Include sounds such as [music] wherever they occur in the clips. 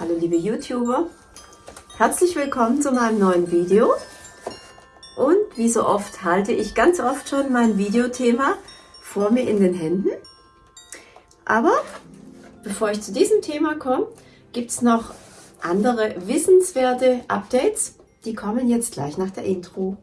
Hallo liebe YouTuber, herzlich willkommen zu meinem neuen Video. Und wie so oft halte ich ganz oft schon mein Videothema vor mir in den Händen. Aber bevor ich zu diesem Thema komme, gibt es noch andere wissenswerte Updates. Die kommen jetzt gleich nach der Intro.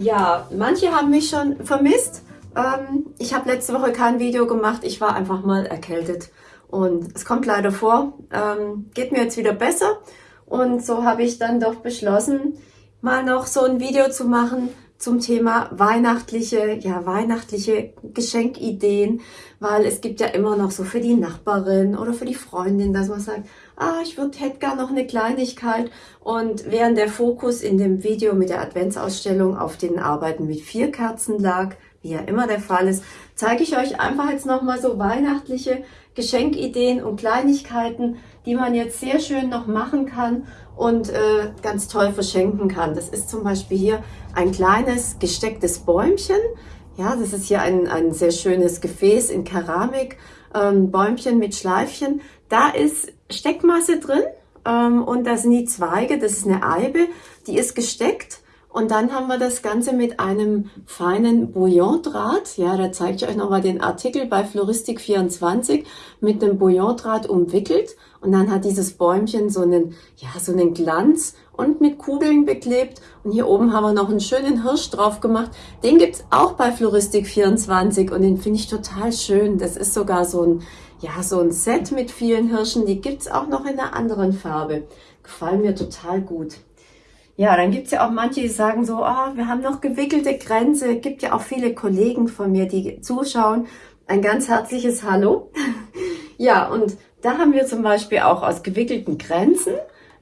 Ja, manche haben mich schon vermisst. Ähm, ich habe letzte Woche kein Video gemacht. Ich war einfach mal erkältet. Und es kommt leider vor. Ähm, geht mir jetzt wieder besser. Und so habe ich dann doch beschlossen, mal noch so ein Video zu machen zum Thema weihnachtliche, ja, weihnachtliche Geschenkideen, weil es gibt ja immer noch so für die Nachbarin oder für die Freundin, dass man sagt, ah, ich würde, hätte gar noch eine Kleinigkeit. Und während der Fokus in dem Video mit der Adventsausstellung auf den Arbeiten mit vier Kerzen lag, wie ja immer der Fall ist, zeige ich euch einfach jetzt nochmal so weihnachtliche Geschenkideen und Kleinigkeiten, die man jetzt sehr schön noch machen kann und äh, ganz toll verschenken kann. Das ist zum Beispiel hier ein kleines gestecktes Bäumchen. Ja, das ist hier ein, ein sehr schönes Gefäß in Keramik, ähm, Bäumchen mit Schleifchen. Da ist Steckmasse drin ähm, und da sind die Zweige, das ist eine Eibe, die ist gesteckt. Und dann haben wir das Ganze mit einem feinen Bouillondraht. Ja, da zeige ich euch nochmal den Artikel bei Floristik24 mit dem Bouillondraht umwickelt. Und dann hat dieses Bäumchen so einen, ja, so einen Glanz und mit Kugeln beklebt. Und hier oben haben wir noch einen schönen Hirsch drauf gemacht. Den gibt's auch bei Floristik24 und den finde ich total schön. Das ist sogar so ein, ja, so ein Set mit vielen Hirschen. Die gibt's auch noch in einer anderen Farbe. Gefallen mir total gut. Ja, dann gibt's ja auch manche, die sagen so, oh, wir haben noch gewickelte Grenze. Gibt ja auch viele Kollegen von mir, die zuschauen. Ein ganz herzliches Hallo. [laughs] ja, und da haben wir zum Beispiel auch aus gewickelten Grenzen,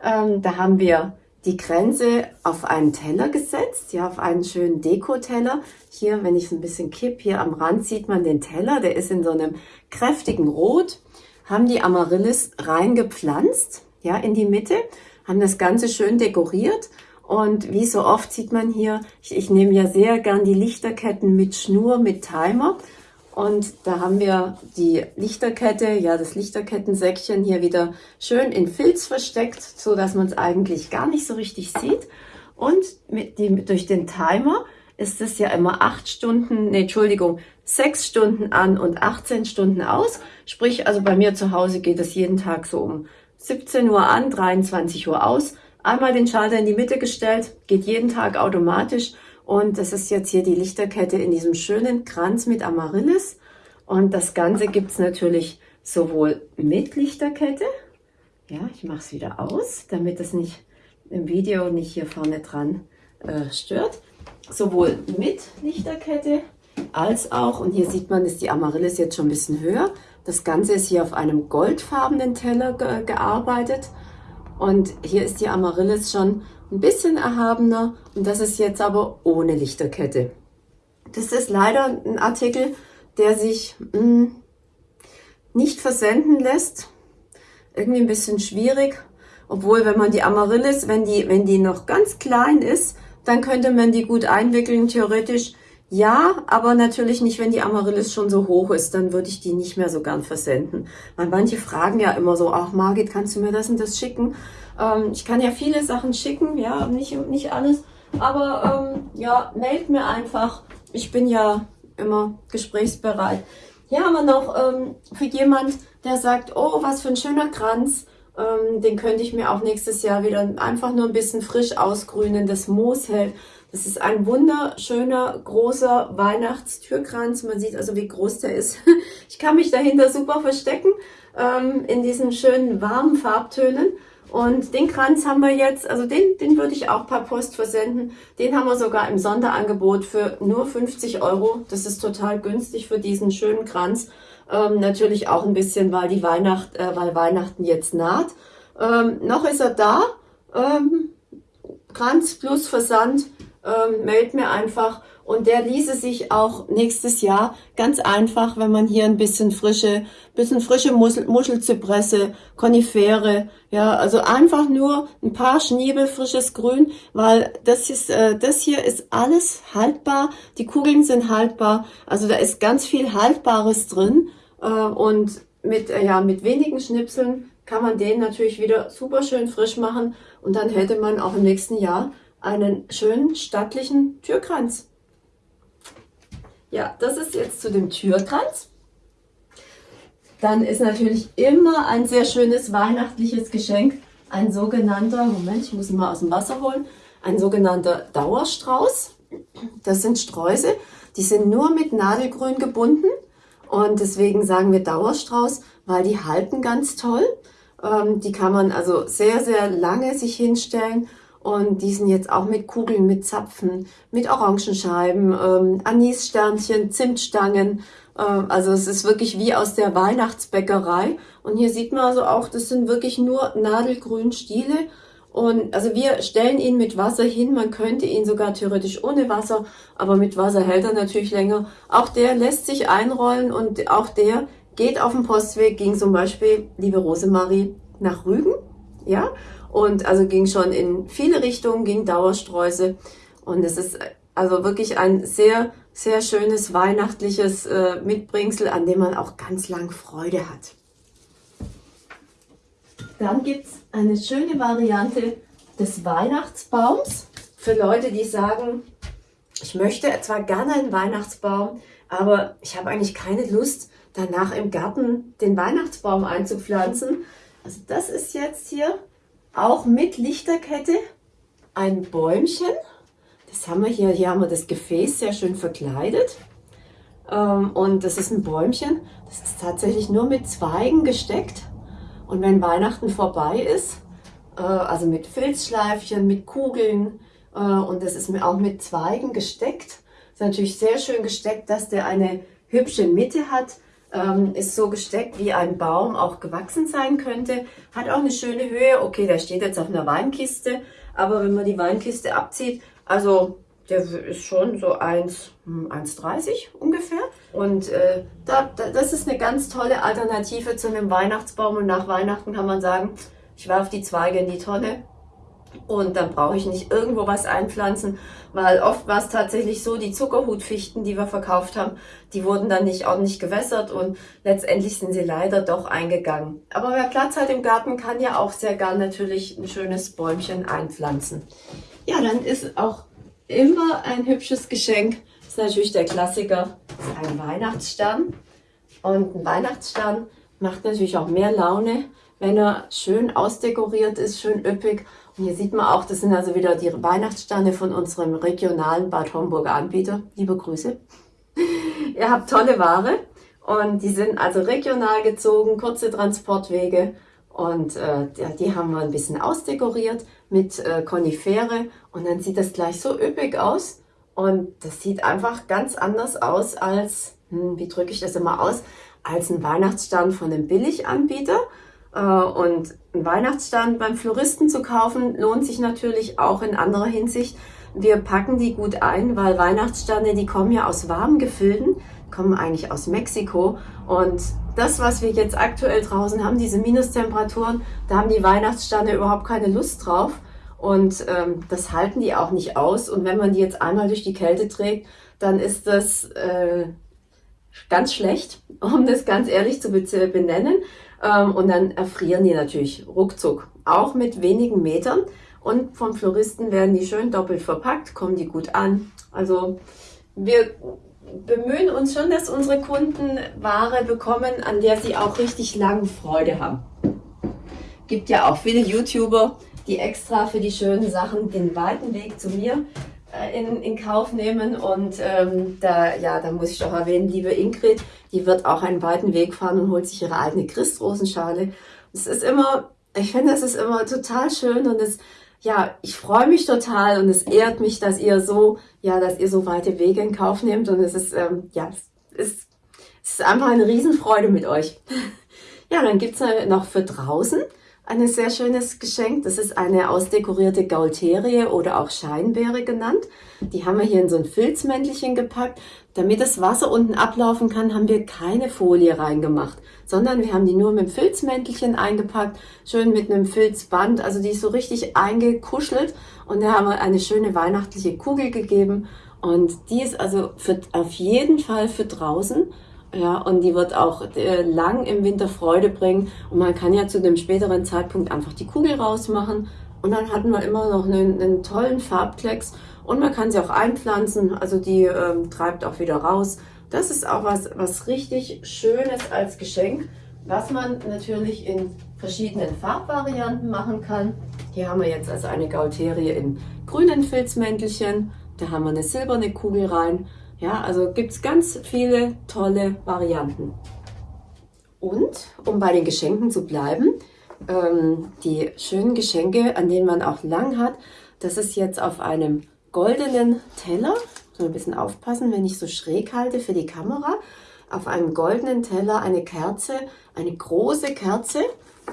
ähm, da haben wir die Grenze auf einen Teller gesetzt, ja, auf einen schönen Dekoteller. Hier, wenn ich es ein bisschen kipp, hier am Rand sieht man den Teller, der ist in so einem kräftigen Rot. Haben die Amaryllis reingepflanzt, ja, in die Mitte, haben das Ganze schön dekoriert. Und wie so oft sieht man hier, ich, ich nehme ja sehr gern die Lichterketten mit Schnur, mit Timer. Und da haben wir die Lichterkette, ja das Lichterkettensäckchen hier wieder schön in Filz versteckt, so dass man es eigentlich gar nicht so richtig sieht. Und mit die, durch den Timer ist es ja immer acht Stunden, nee, Entschuldigung, sechs Stunden an und 18 Stunden aus. Sprich, also bei mir zu Hause geht es jeden Tag so um 17 Uhr an, 23 Uhr aus. Einmal den Schalter in die Mitte gestellt, geht jeden Tag automatisch und das ist jetzt hier die Lichterkette in diesem schönen Kranz mit Amaryllis. Und das Ganze gibt es natürlich sowohl mit Lichterkette. Ja, ich mache es wieder aus, damit es nicht im Video nicht hier vorne dran äh, stört. Sowohl mit Lichterkette als auch, und hier sieht man, ist die Amaryllis jetzt schon ein bisschen höher. Das Ganze ist hier auf einem goldfarbenen Teller ge gearbeitet. Und hier ist die Amaryllis schon ein bisschen erhabener und das ist jetzt aber ohne Lichterkette. Das ist leider ein Artikel, der sich mh, hm, nicht versenden lässt. Irgendwie ein bisschen schwierig. Obwohl, wenn man die Amaryllis, wenn die, wenn die noch ganz klein ist, dann könnte man die gut einwickeln, theoretisch. Ja, aber natürlich nicht, wenn die Amaryllis schon so hoch ist, dann würde ich die nicht mehr so gern versenden. Weil manche fragen ja immer so, ach Margit, kannst du mir das und das schicken? Ähm, ich kann ja viele Sachen schicken, ja, nicht, nicht alles. Aber ähm, ja, meldet mir einfach. Ich bin ja immer gesprächsbereit. Hier haben wir noch ähm, für jemand, der sagt, oh, was für ein schöner Kranz. Ähm, den könnte ich mir auch nächstes Jahr wieder einfach nur ein bisschen frisch ausgrünen. Das Moos hält das ist ein wunderschöner, großer Weihnachtstürkranz. Man sieht also, wie groß der ist. [laughs] Ich kann mich dahinter super verstecken ähm, in diesen schönen warmen Farbtönen. Und den Kranz haben wir jetzt, also den, den würde ich auch per Post versenden. Den haben wir sogar im Sonderangebot für nur 50 Euro. Das ist total günstig für diesen schönen Kranz. Ähm, natürlich auch ein bisschen, weil die Weihnacht, äh, weil Weihnachten jetzt naht. Ähm, noch ist er da. Ähm, Kranz plus Versand ähm, meldet mir einfach. und der ließe sich auch nächstes Jahr ganz einfach, wenn man hier ein bisschen frische, bisschen frische Muschel, Muschelzypresse, Konifere, ja, also einfach nur ein paar Schniebel frisches Grün, weil das ist, äh, das hier ist alles haltbar, die Kugeln sind haltbar, also da ist ganz viel Haltbares drin. Äh, und mit, äh, ja, mit wenigen Schnipseln kann man den natürlich wieder super schön frisch machen. Und dann hätte man auch im nächsten Jahr einen schönen stattlichen Türkranz. Ja, das ist jetzt zu dem Türkranz. Dann ist natürlich immer ein sehr schönes weihnachtliches Geschenk ein sogenannter, Moment, ich muss ihn mal aus dem Wasser holen, ein sogenannter Dauerstrauß. Das sind Sträuße, die sind nur mit Nadelgrün gebunden und deswegen sagen wir Dauerstrauß, weil die halten ganz toll. Ähm, die kann man also sehr, sehr lange sich hinstellen und die sind jetzt auch mit Kugeln, mit Zapfen, mit Orangenscheiben, ähm, Anissternchen, Zimtstangen. Äh, also es ist wirklich wie aus der Weihnachtsbäckerei. Und hier sieht man also auch, das sind wirklich nur nadelgrün Stiele. Und also wir stellen ihn mit Wasser hin. Man könnte ihn sogar theoretisch ohne Wasser, aber mit Wasser hält er natürlich länger. Auch der lässt sich einrollen und auch der geht auf dem Postweg, ging zum Beispiel, liebe Rosemarie, nach Rügen. Ja, und also ging schon in viele Richtungen, ging Dauersträuße. Und es ist also wirklich ein sehr, sehr schönes weihnachtliches äh, Mitbringsel, an dem man auch ganz lang Freude hat. Dann gibt es eine schöne Variante des Weihnachtsbaums für Leute, die sagen, ich möchte zwar gerne einen Weihnachtsbaum, aber ich habe eigentlich keine Lust, danach im Garten den Weihnachtsbaum einzupflanzen. Also das ist jetzt hier auch mit Lichterkette ein Bäumchen. Das haben wir hier, hier haben wir das Gefäß sehr schön verkleidet. Ähm, und das ist ein Bäumchen, das ist tatsächlich nur mit Zweigen gesteckt. Und wenn Weihnachten vorbei ist, äh, also mit Filzschleifchen, mit Kugeln äh, und das ist auch mit Zweigen gesteckt, ist natürlich sehr schön gesteckt, dass der eine hübsche Mitte hat, ähm, ist so gesteckt, wie ein Baum auch gewachsen sein könnte. Hat auch eine schöne Höhe. Okay, der steht jetzt auf einer Weinkiste, aber wenn man die Weinkiste abzieht, also der ist schon so 1,30 1,30 ungefähr. Und äh, da, da, das ist eine ganz tolle Alternative zu einem Weihnachtsbaum. Und nach Weihnachten kann man sagen, ich werfe die Zweige in die Tonne und dann brauche ich nicht irgendwo was einpflanzen, weil oft war es tatsächlich so, die Zuckerhutfichten, die wir verkauft haben, die wurden dann nicht ordentlich gewässert und letztendlich sind sie leider doch eingegangen. Aber wer Platz hat im Garten, kann ja auch sehr gern natürlich ein schönes Bäumchen einpflanzen. Ja, dann ist auch immer ein hübsches Geschenk, das ist natürlich der Klassiker, ein Weihnachtsstern. Und ein Weihnachtsstern macht natürlich auch mehr Laune, wenn er schön ausdekoriert ist, schön üppig hier sieht man auch, das sind also wieder die Weihnachtssterne von unserem regionalen Bad Homburger Anbieter. Liebe Grüße. [laughs] Ihr habt tolle Ware und die sind also regional gezogen, kurze Transportwege und äh, die haben wir ein bisschen ausdekoriert mit äh, Konifere und dann sieht das gleich so üppig aus und das sieht einfach ganz anders aus als, hm, wie drücke ich das immer aus, als ein Weihnachtsstern von einem Billiganbieter. Äh, und einen Weihnachtsstand beim Floristen zu kaufen, lohnt sich natürlich auch in anderer Hinsicht. Wir packen die gut ein, weil Weihnachtsstande, die kommen ja aus warmen Gefilden, kommen eigentlich aus Mexiko. Und das, was wir jetzt aktuell draußen haben, diese Minustemperaturen, da haben die Weihnachtsstande überhaupt keine Lust drauf. Und ähm, das halten die auch nicht aus. Und wenn man die jetzt einmal durch die Kälte trägt, dann ist das äh, ganz schlecht, um das ganz ehrlich zu benennen. Ähm, und dann erfrieren die natürlich ruckzuck, auch mit wenigen Metern. Und vom Floristen werden die schön doppelt verpackt, kommen die gut an. Also wir bemühen uns schon, dass unsere Kunden Ware bekommen, an der sie auch richtig lang Freude haben. Gibt ja auch viele YouTuber, die extra für die schönen Sachen den weiten Weg zu mir in, in Kauf nehmen. Und ähm, da, ja, da muss ich doch erwähnen, liebe Ingrid, die wird auch einen weiten Weg fahren und holt sich ihre eigene Christrosenschale. Es ist immer, ich finde, es ist immer total schön und es, ja, ich freue mich total und es ehrt mich, dass ihr so, ja, dass ihr so weite Wege in Kauf nehmt und es ist, ähm, ja, es ist, es ist einfach eine Riesenfreude mit euch. [laughs] ja, dann gibt's noch für draußen ein sehr schönes Geschenk. Das ist eine ausdekorierte Gaulterie oder auch Scheinbeere genannt. Die haben wir hier in so ein Filzmäntelchen gepackt. Damit das Wasser unten ablaufen kann, haben wir keine Folie reingemacht, sondern wir haben die nur mit dem Filzmäntelchen eingepackt, schön mit einem Filzband. Also die ist so richtig eingekuschelt und da haben wir eine schöne weihnachtliche Kugel gegeben. Und die ist also für, auf jeden Fall für draußen ja, und die wird auch äh, lang im Winter Freude bringen. Und man kann ja zu dem späteren Zeitpunkt einfach die Kugel rausmachen. Und dann hatten wir immer noch einen, einen tollen Farbklecks. Und man kann sie auch einpflanzen. Also die ähm, treibt auch wieder raus. Das ist auch was, was richtig Schönes als Geschenk, was man natürlich in verschiedenen Farbvarianten machen kann. Hier haben wir jetzt also eine Gaulterie in grünen Filzmäntelchen. Da haben wir eine silberne Kugel rein. Ja, also gibt es ganz viele tolle Varianten. Und um bei den Geschenken zu bleiben, ähm, die schönen Geschenke, an denen man auch lang hat, das ist jetzt auf einem goldenen Teller. So ein bisschen aufpassen, wenn ich so schräg halte für die Kamera. Auf einem goldenen Teller eine Kerze, eine große Kerze.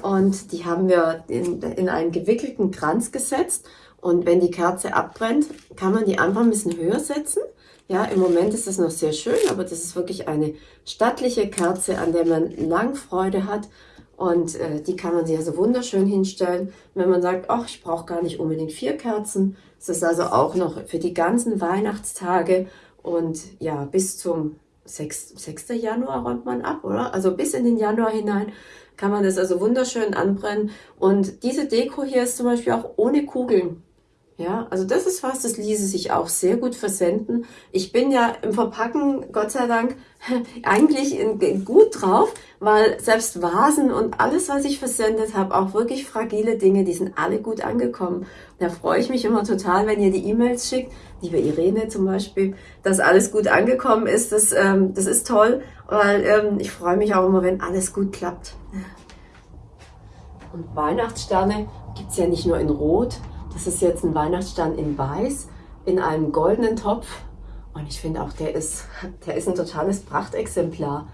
Und die haben wir in, in einen gewickelten Kranz gesetzt. Und wenn die Kerze abbrennt, kann man die einfach ein bisschen höher setzen. Ja, im Moment ist es noch sehr schön, aber das ist wirklich eine stattliche Kerze, an der man lang Freude hat. Und äh, die kann man sich also wunderschön hinstellen. Wenn man sagt, ach, ich brauche gar nicht unbedingt vier Kerzen. Ist also auch noch für die ganzen Weihnachtstage und ja, bis zum 6, 6. Januar räumt man ab, oder? Also bis in den Januar hinein kann man das also wunderschön anbrennen. Und diese Deko hier ist zum Beispiel auch ohne Kugeln. Ja, also das ist was, das ließe sich auch sehr gut versenden. Ich bin ja im Verpacken, Gott sei Dank, [laughs] eigentlich gut drauf, weil selbst Vasen und alles, was ich versendet habe, auch wirklich fragile Dinge, die sind alle gut angekommen. Da freue ich mich immer total, wenn ihr die E-Mails schickt, liebe Irene zum Beispiel, dass alles gut angekommen ist. Das, ähm, das ist toll, weil ähm, ich freue mich auch immer, wenn alles gut klappt. Und Weihnachtssterne gibt's ja nicht nur in Rot, das ist jetzt ein Weihnachtsstern in Weiß, in einem goldenen Topf. Und ich finde auch, der ist, [laughs] der ist ein totales Prachtexemplar.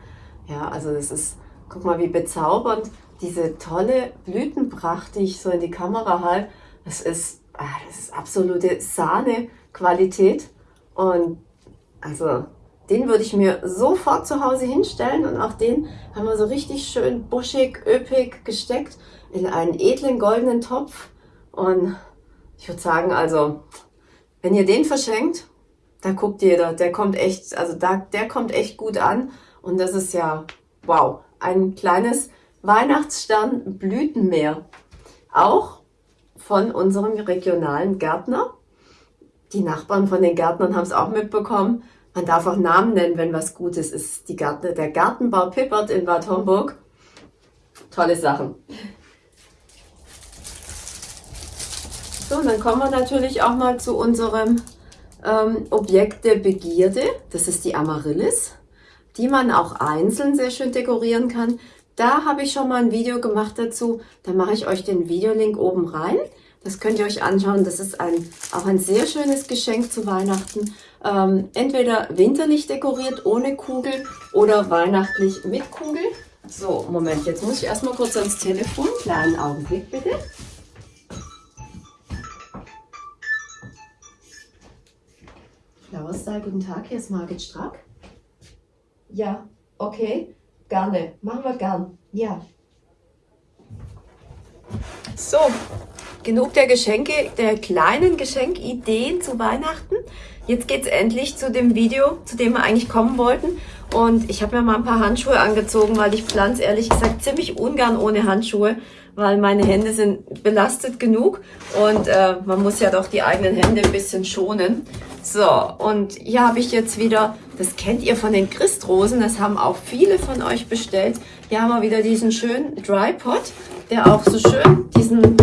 Ja, also das ist, guck mal, wie bezaubernd diese tolle Blütenpracht, die ich so in die Kamera halte. Das ist, ah, das ist absolute Sahne-Qualität. Und also, den würde ich mir sofort zu Hause hinstellen. Und auch den haben wir so richtig schön buschig, üppig gesteckt in einen edlen goldenen Topf. Und ich würde sagen, also, wenn ihr den verschenkt, da guckt jeder, der kommt echt, also da, der kommt echt gut an. Und das ist ja, wow, ein kleines Weihnachtsstern Blütenmeer. Auch von unserem regionalen Gärtner. Die Nachbarn von den Gärtnern haben es auch mitbekommen. Man darf auch Namen nennen, wenn was Gutes ist. Die Gärtner, der Gartenbau Pippert in Bad Homburg. Tolle Sachen. So, und dann kommen wir natürlich auch mal zu unserem ähm, Objekt der Begierde. Das ist die Amaryllis, die man auch einzeln sehr schön dekorieren kann. Da habe ich schon mal ein Video gemacht dazu. Da mache ich euch den Videolink oben rein. Das könnt ihr euch anschauen. Das ist ein, auch ein sehr schönes Geschenk zu Weihnachten. Ähm, entweder winterlich dekoriert ohne Kugel oder weihnachtlich mit Kugel. So, Moment, jetzt muss ich erstmal kurz ans Telefon. Kleinen Augenblick bitte. Flauerstal, guten Tag, hier ist Margit Strack. Ja, okay, gerne, machen wir gern, ja. So, genug der Geschenke, der kleinen Geschenkideen zu Weihnachten. Jetzt geht es endlich zu dem Video, zu dem wir eigentlich kommen wollten. Und ich habe mir mal ein paar Handschuhe angezogen, weil ich pflanze ehrlich gesagt ziemlich ungern ohne Handschuhe, weil meine Hände sind belastet genug und äh, man muss ja doch die eigenen Hände ein bisschen schonen. So, und hier habe ich jetzt wieder, das kennt ihr von den Christrosen, das haben auch viele von euch bestellt. Hier haben wir wieder diesen schönen Dry Pot, der auch so schön diesen,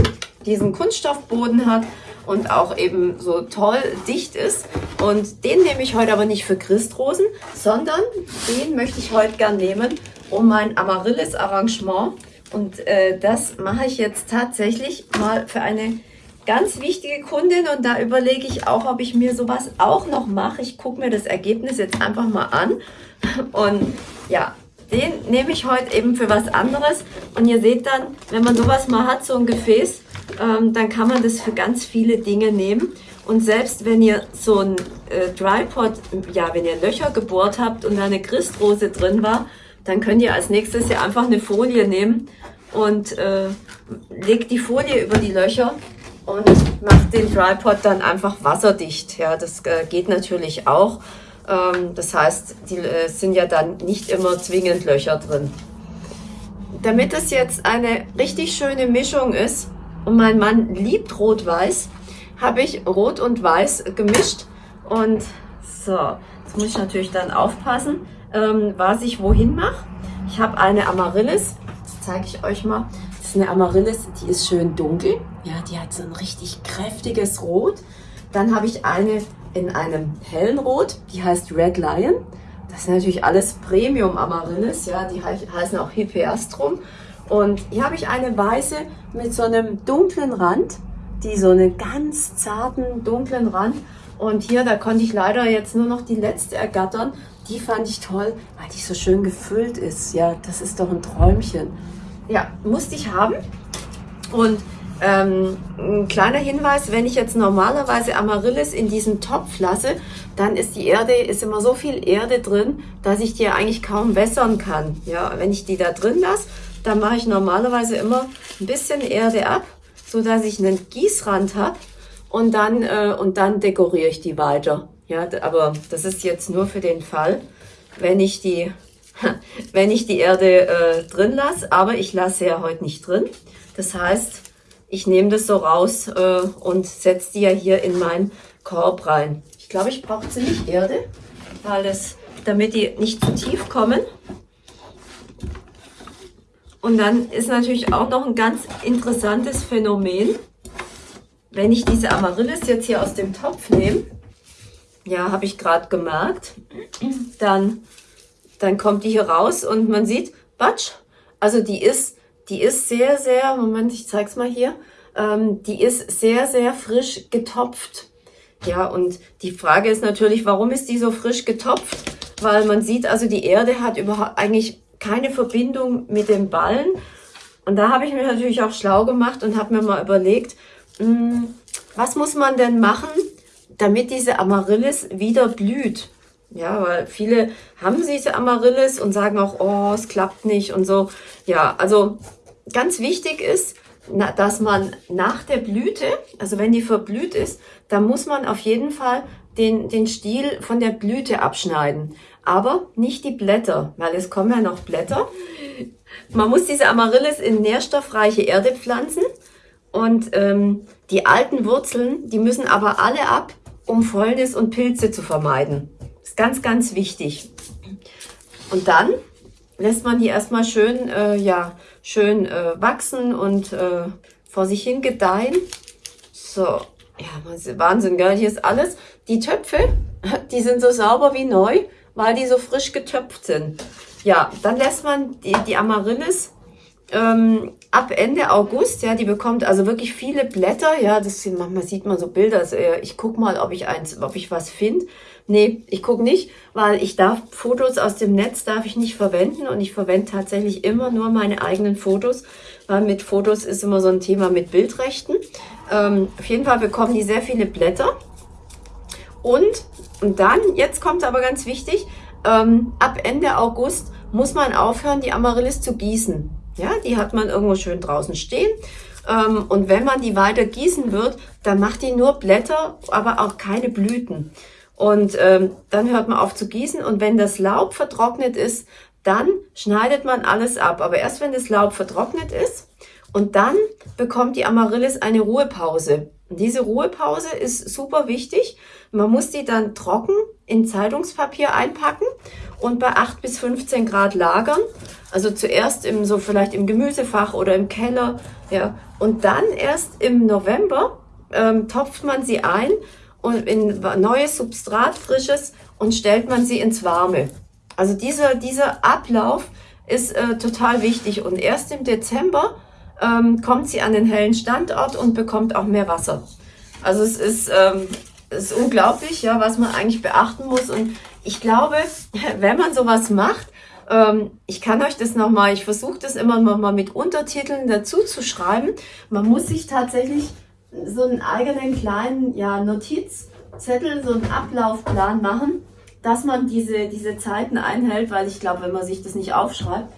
diesen Kunststoffboden hat und auch eben so toll dicht ist. Und den nehme ich heute aber nicht für Christrosen, sondern den möchte ich heute gern nehmen, um mein Amaryllis-Arrangement. Und äh, das mache ich jetzt tatsächlich mal für eine ganz wichtige Kundin und da überlege ich auch, ob ich mir sowas auch noch mache. Ich gucke mir das Ergebnis jetzt einfach mal an und ja, den nehme ich heute eben für was anderes. Und ihr seht dann, wenn man sowas mal hat, so ein Gefäß, ähm, dann kann man das für ganz viele Dinge nehmen. Und selbst wenn ihr so ein äh, Drypot, ja, wenn ihr Löcher gebohrt habt und da eine Christrose drin war, dann könnt ihr als nächstes ja einfach eine Folie nehmen und äh, legt die Folie über die Löcher und macht den Drypot dann einfach wasserdicht. Ja, das äh, geht natürlich auch. Ähm, das heißt, die äh, sind ja dann nicht immer zwingend Löcher drin. Damit es jetzt eine richtig schöne Mischung ist und mein Mann liebt Rot-Weiß, habe ich Rot und Weiß gemischt und so, jetzt muss ich natürlich dann aufpassen, ähm, was ich wohin mache. Ich habe eine Amaryllis, das zeige ich euch mal. Das ist eine Amaryllis, die ist schön dunkel. Ja, die hat so ein richtig kräftiges Rot. Dann habe ich eine in einem hellen Rot, die heißt Red Lion. Das sind natürlich alles Premium Amaryllis, ja, die heißen auch Hippeastrum. Und hier habe ich eine weiße mit so einem dunklen Rand, die so einen ganz zarten, dunklen Rand. Und hier, da konnte ich leider jetzt nur noch die letzte ergattern. Die fand ich toll, weil die so schön gefüllt ist. Ja, das ist doch ein Träumchen. Ja, musste ich haben. Und ähm, ein kleiner Hinweis, wenn ich jetzt normalerweise Amaryllis in diesen Topf lasse, dann ist die Erde, ist immer so viel Erde drin, dass ich die eigentlich kaum wässern kann. Ja, wenn ich die da drin lasse, dann mache ich normalerweise immer ein bisschen Erde ab, so dass ich einen Gießrand habe und dann, äh, und dann dekoriere ich die weiter. Ja, aber das ist jetzt nur für den Fall, wenn ich die, [laughs] wenn ich die Erde äh, drin lasse, aber ich lasse ja heute nicht drin. Das heißt, ich nehme das so raus äh, und setze die ja hier in meinen Korb rein. Ich glaube, ich brauche ziemlich Erde, weil das, damit die nicht zu tief kommen. Und dann ist natürlich auch noch ein ganz interessantes Phänomen, wenn ich diese Amaryllis jetzt hier aus dem Topf nehme, ja, habe ich gerade gemerkt, dann, dann kommt die hier raus und man sieht, batsch, also die ist die ist sehr, sehr, Moment, ich zeig's mal hier, ähm, die ist sehr, sehr frisch getopft. Ja, und die Frage ist natürlich, warum ist die so frisch getopft? Weil man sieht, also die Erde hat überhaupt eigentlich keine Verbindung mit dem Ballen. Und da habe ich mich natürlich auch schlau gemacht und habe mir mal überlegt, mh, hm, was muss man denn machen, damit diese Amaryllis wieder blüht? Ja, weil viele haben diese Amaryllis und sagen auch, oh, es klappt nicht und so. Ja, also ganz wichtig ist, dass man nach der Blüte, also wenn die verblüht ist, dann muss man auf jeden Fall den, den Stiel von der Blüte abschneiden. Aber nicht die Blätter, weil es kommen ja noch Blätter. Man muss diese Amaryllis in nährstoffreiche Erde pflanzen und ähm, die alten Wurzeln, die müssen aber alle ab, um Fäulnis und Pilze zu vermeiden. Ganz, ganz wichtig. Und dann lässt man die erstmal schön, äh, ja, schön äh, wachsen und äh, vor sich hin gedeihen. So, ja, Wahnsinn, gell? Hier ist alles. Die Töpfe, [laughs] die sind so sauber wie neu, weil die so frisch getöpft sind. Ja, dann lässt man die, die Amaryllis ähm, ab Ende August, ja, die bekommt also wirklich viele Blätter, ja, das manchmal sieht man so Bilder, also, ich guck mal, ob ich eins, ob ich was finde. Nee, ich gucke nicht, weil ich darf Fotos aus dem Netz darf ich nicht verwenden und ich verwende tatsächlich immer nur meine eigenen Fotos, weil mit Fotos ist immer so ein Thema mit Bildrechten. Ähm, auf jeden Fall bekommen die sehr viele Blätter und, und dann, jetzt kommt aber ganz wichtig, ähm, ab Ende August muss man aufhören, die Amaryllis zu gießen. Ja, die hat man irgendwo schön draußen stehen. Ähm, und wenn man die weiter gießen wird, dann macht die nur Blätter, aber auch keine Blüten. Und ähm, dann hört man auf zu gießen und wenn das Laub vertrocknet ist, dann schneidet man alles ab. Aber erst wenn das Laub vertrocknet ist und dann bekommt die Amaryllis eine Ruhepause. Und diese Ruhepause ist super wichtig. Man muss die dann trocken in Zeitungspapier einpacken und bei 8 bis 15 Grad lagern. Also zuerst im, so vielleicht im Gemüsefach oder im Keller. Ja. Und dann erst im November ähm, topft man sie ein und in neues Substrat, frisches und stellt man sie ins Warme. Also dieser, dieser Ablauf ist äh, total wichtig und erst im Dezember ähm, kommt sie an den hellen Standort und bekommt auch mehr Wasser. Also es ist, ähm, es ist unglaublich, ja, was man eigentlich beachten muss und ich glaube, [laughs] wenn man sowas macht Ähm, ich kann euch das nochmal, ich versuche das immer mal mit Untertiteln dazu zu schreiben. Man muss sich tatsächlich so einen eigenen kleinen ja, Notizzettel, so einen Ablaufplan machen, dass man diese, diese Zeiten einhält, weil ich glaube, wenn man sich das nicht aufschreibt,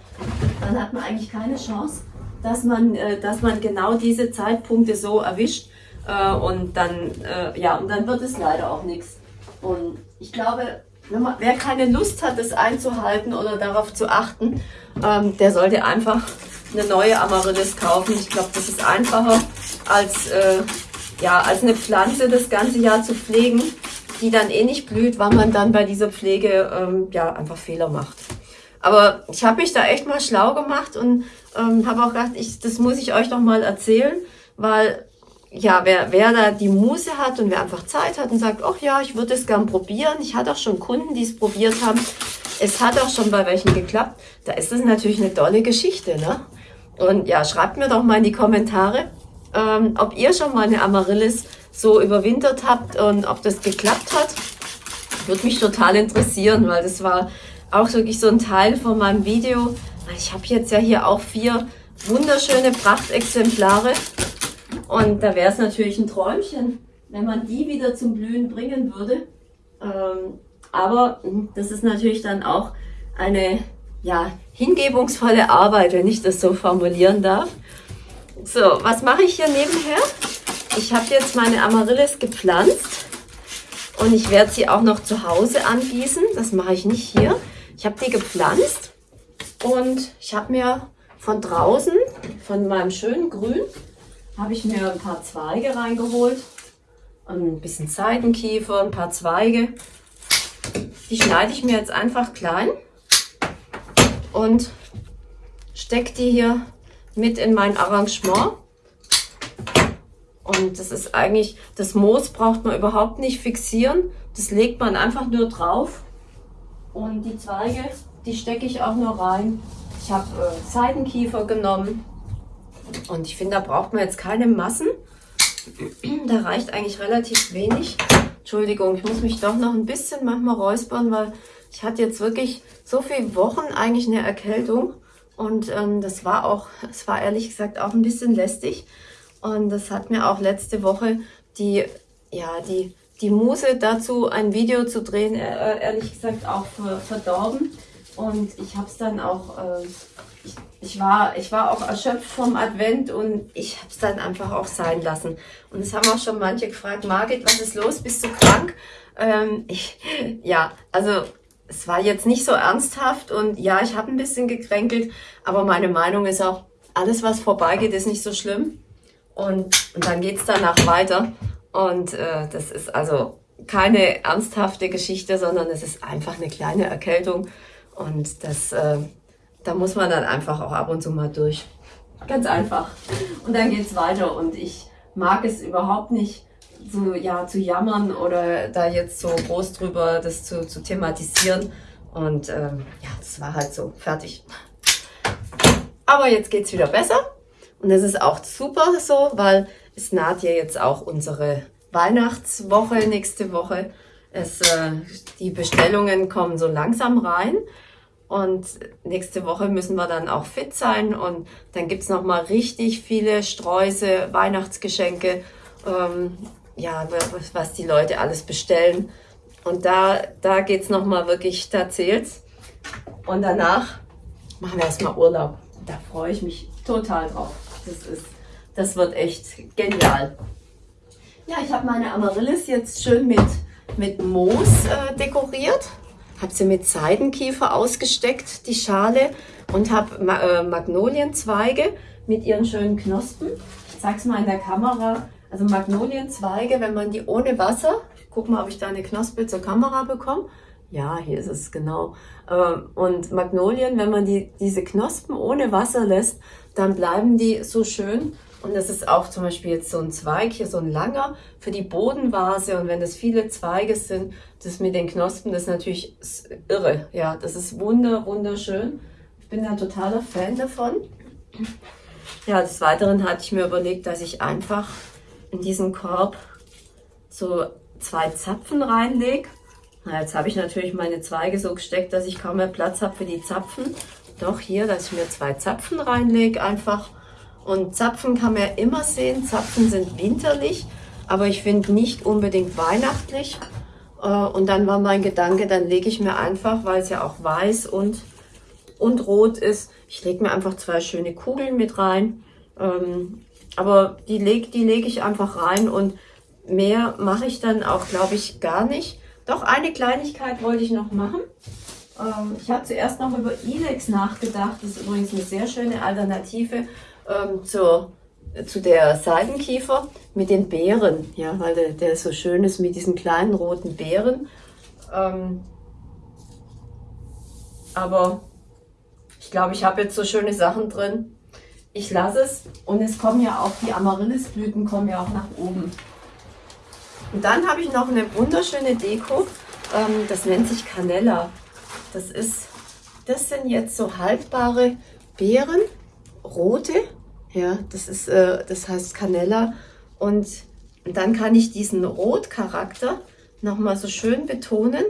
dann hat man eigentlich keine Chance, dass man, äh, dass man genau diese Zeitpunkte so erwischt äh, und dann, äh, ja, und dann wird es leider auch nichts. Und ich glaube, man, wer keine Lust hat, das einzuhalten oder darauf zu achten, ähm, der sollte einfach eine neue Amaryllis kaufen. Ich glaube, das ist einfacher als, äh, ja, als eine Pflanze das ganze Jahr zu pflegen, die dann eh nicht blüht, weil man dann bei dieser Pflege ähm, ja, einfach Fehler macht. Aber ich habe mich da echt mal schlau gemacht und ähm, habe auch gedacht, ich, das muss ich euch doch mal erzählen, weil ja, wer, wer da die Muse hat und wer einfach Zeit hat und sagt, ach ja, ich würde es gern probieren. Ich hatte auch schon Kunden, die es probiert haben. Es hat auch schon bei welchen geklappt. Da ist es natürlich eine tolle Geschichte, ne? Und ja, schreibt mir doch mal in die Kommentare, ähm, ob ihr schon mal eine Amaryllis so überwintert habt und ob das geklappt hat. Würde mich total interessieren, weil das war auch wirklich so ein Teil von meinem Video. Ich habe jetzt ja hier auch vier wunderschöne Prachtexemplare und da wäre es natürlich ein Träumchen, wenn man die wieder zum Blühen bringen würde. Ähm, aber das ist natürlich dann auch eine ja, hingebungsvolle Arbeit, wenn ich das so formulieren darf. So, was mache ich hier nebenher? Ich habe jetzt meine Amaryllis gepflanzt und ich werde sie auch noch zu Hause angießen. Das mache ich nicht hier. Ich habe die gepflanzt und ich habe mir von draußen, von meinem schönen Grün, habe ich mir ein paar Zweige reingeholt. Ein bisschen Seidenkiefer, ein paar Zweige. Die schneide ich mir jetzt einfach klein und stecke die hier mit in mein Arrangement. Und das ist eigentlich, das Moos braucht man überhaupt nicht fixieren. Das legt man einfach nur drauf. Und die Zweige, die stecke ich auch nur rein. Ich habe äh, Seidenkiefer genommen. Und ich finde, da braucht man jetzt keine Massen. [clears throat] Da reicht eigentlich relativ wenig. Entschuldigung, ich muss mich doch noch ein bisschen manchmal räuspern, weil ich hatte jetzt wirklich so viele Wochen eigentlich eine Erkältung. Und ähm, das war auch, es war ehrlich gesagt auch ein bisschen lästig. Und das hat mir auch letzte Woche die, ja, die, die Muse dazu, ein Video zu drehen, äh, ehrlich gesagt auch verdorben. Und ich habe es dann auch äh, ich, ich, war, ich war auch erschöpft vom Advent und ich habe es dann einfach auch sein lassen. Und es haben auch schon manche gefragt, Margit, was ist los? Bist du krank? Ähm, ich, ja, also es war jetzt nicht so ernsthaft und ja, ich habe ein bisschen gekränkelt, aber meine Meinung ist auch, alles was vorbeigeht, ist nicht so schlimm. Und, und dann geht's danach weiter. Und äh, das ist also keine ernsthafte Geschichte, sondern es ist einfach eine kleine Erkältung. Und das, äh, da muss man dann einfach auch ab und zu mal durch. Ganz einfach. Und dann geht's weiter und ich mag es überhaupt nicht, so ja zu jammern oder da jetzt so groß drüber das zu, zu thematisieren. Und ähm, ja, das war halt so. Fertig. Aber jetzt geht's wieder besser. Und das ist auch super so, weil es naht ja jetzt auch unsere Weihnachtswoche nächste Woche. Es, äh, die Bestellungen kommen so langsam rein. Und nächste Woche müssen wir dann auch fit sein. Und dann gibt's noch mal richtig viele Sträuße, Weihnachtsgeschenke, ähm, ja, was die Leute alles bestellen. Und da, da geht's noch mal wirklich, da zählt's. Und danach machen wir erstmal Urlaub. Da freue ich mich total drauf. Das, ist, das wird echt genial. Ja, ich habe meine Amaryllis jetzt schön mit, mit Moos äh, dekoriert habe sie mit Seidenkiefer ausgesteckt, die Schale, und habe äh, Magnolienzweige mit ihren schönen Knospen. Ich zeige es mal in der Kamera. Also Magnolienzweige, wenn man die ohne Wasser, guck mal, ob ich da eine Knospe zur Kamera bekomme. Ja, hier ist es genau. Und Magnolien, wenn man die, diese Knospen ohne Wasser lässt, dann bleiben die so schön und das ist auch zum Beispiel jetzt so ein Zweig, hier so ein langer für die Bodenvase. Und wenn das viele Zweige sind, das mit den Knospen, das ist natürlich irre. Ja, das ist wunder, wunderschön. Ich bin ein totaler Fan davon. Ja, des Weiteren hatte ich mir überlegt, dass ich einfach in diesen Korb so zwei Zapfen reinlege jetzt habe ich natürlich meine Zweige so gesteckt, dass ich kaum mehr Platz habe für die Zapfen. Doch hier, dass ich mir zwei Zapfen reinlege einfach. Und Zapfen kann man ja immer sehen. Zapfen sind winterlich, aber ich finde nicht unbedingt weihnachtlich. Äh, und dann war mein Gedanke, dann lege ich mir einfach, weil es ja auch weiß und, und rot ist, ich lege mir einfach zwei schöne Kugeln mit rein. Ähm, aber die lege die leg ich einfach rein und mehr mache ich dann auch, glaube ich, gar nicht. Doch eine Kleinigkeit wollte ich noch machen. Ähm, ich habe zuerst noch über Ilex nachgedacht. Das ist übrigens eine sehr schöne Alternative ähm, zur, zu der Seidenkiefer mit den Beeren. Ja, weil der, der so schön ist mit diesen kleinen roten Beeren. Ähm, aber ich glaube, ich habe jetzt so schöne Sachen drin. Ich lasse es und es kommen ja auch die Amaryllisblüten kommen ja auch nach oben. Und dann habe ich noch eine wunderschöne Deko. Ähm, das nennt sich Canella. Das ist, das sind jetzt so haltbare Beeren, rote. Ja, das ist, äh, das heißt Canella. Und dann kann ich diesen Rotcharakter nochmal so schön betonen.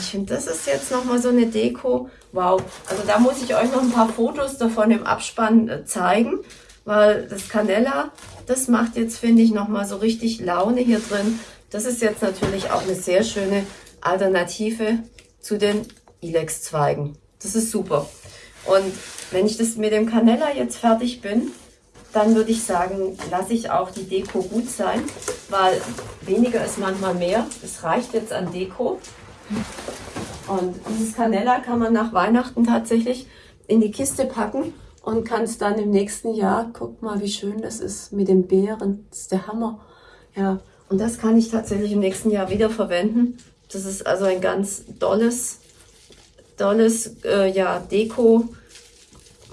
Ich finde, das ist jetzt nochmal so eine Deko. Wow, also da muss ich euch noch ein paar Fotos davon im Abspann äh, zeigen, weil das Canella, das macht jetzt, finde ich, nochmal so richtig Laune hier drin. Das ist jetzt natürlich auch eine sehr schöne Alternative zu den Ilex-Zweigen. Das ist super. Und wenn ich das mit dem Canella jetzt fertig bin, dann würde ich sagen, lasse ich auch die Deko gut sein, weil weniger ist manchmal mehr. Es reicht jetzt an Deko. Und dieses Canella kann man nach Weihnachten tatsächlich in die Kiste packen und kann es dann im nächsten Jahr, guck mal, wie schön das ist mit den Beeren. Das ist der Hammer. Ja, und das kann ich tatsächlich im nächsten Jahr wieder verwenden. Das ist also ein ganz tolles, tolles, äh, ja, Deko,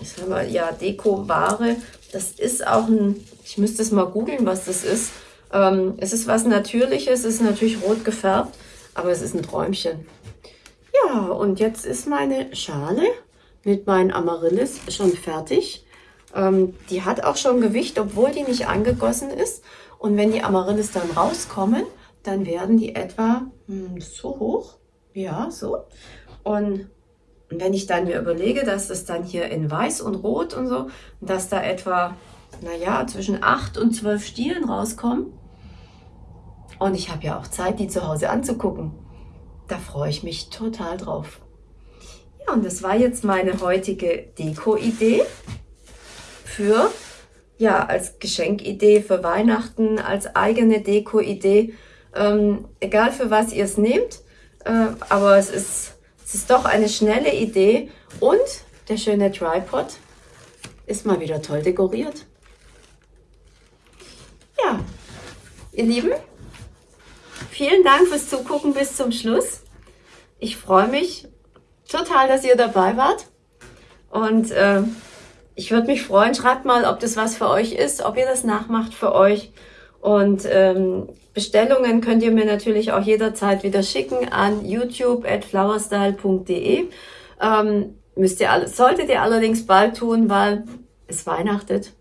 ich sag mal, ja, Deko-Ware. Das ist auch ein, ich müsste es mal googeln, was das ist. Ähm, es ist was Natürliches, es ist natürlich rot gefärbt, aber es ist ein Träumchen. Ja, und jetzt ist meine Schale mit meinen Amaryllis schon fertig. Ähm, die hat auch schon Gewicht, obwohl die nicht angegossen ist. Und wenn die Amaryllis dann rauskommen, dann werden die etwa hm, so hoch. Ja, so. Und wenn ich dann mir überlege, dass das dann hier in weiß und rot und so, dass da etwa, naja, zwischen 8 und 12 Stielen rauskommen. Und ich habe ja auch Zeit, die zu Hause anzugucken. Da freue ich mich total drauf. Ja, und das war jetzt meine heutige Deko-Idee für, ja, als Geschenkidee für Weihnachten, als eigene Deko-Idee. Ähm, egal für was ihr es nehmt, äh, aber es ist, es ist doch eine schnelle Idee und der schöne Tripod ist mal wieder toll dekoriert. Ja, ihr Lieben, vielen Dank fürs Zugucken bis zum Schluss. Ich freue mich total, dass ihr dabei wart und äh, ich würde mich freuen, schreibt mal, ob das was für euch ist, ob ihr das nachmacht für euch und ähm, Bestellungen könnt ihr mir natürlich auch jederzeit wieder schicken an youtube at flowerstyle.de. Ähm, müsst ihr alles, solltet ihr allerdings bald tun, weil es weihnachtet.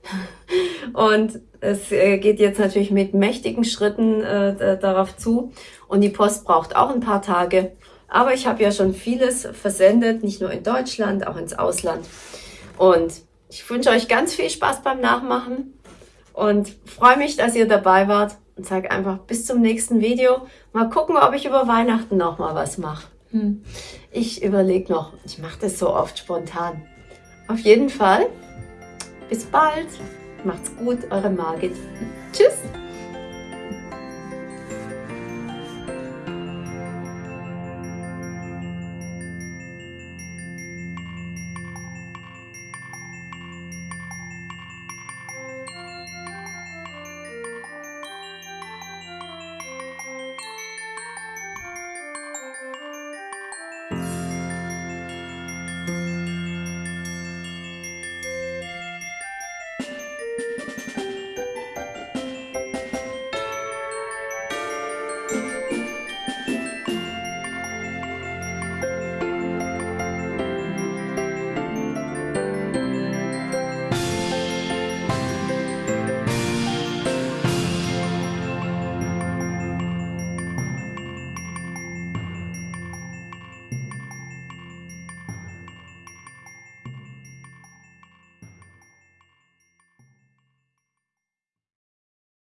[laughs] Und es äh, geht jetzt natürlich mit mächtigen Schritten äh, darauf zu. Und die Post braucht auch ein paar Tage. Aber ich habe ja schon vieles versendet, nicht nur in Deutschland, auch ins Ausland. Und ich wünsche euch ganz viel Spaß beim Nachmachen und freue mich, dass ihr dabei wart und sage einfach bis zum nächsten Video. Mal gucken, ob ich über Weihnachten noch mal was mache. Hm. Ich überlege noch. Ich mache das so oft spontan. Auf jeden Fall. Bis bald. Macht's gut, eure Margit. Tschüss.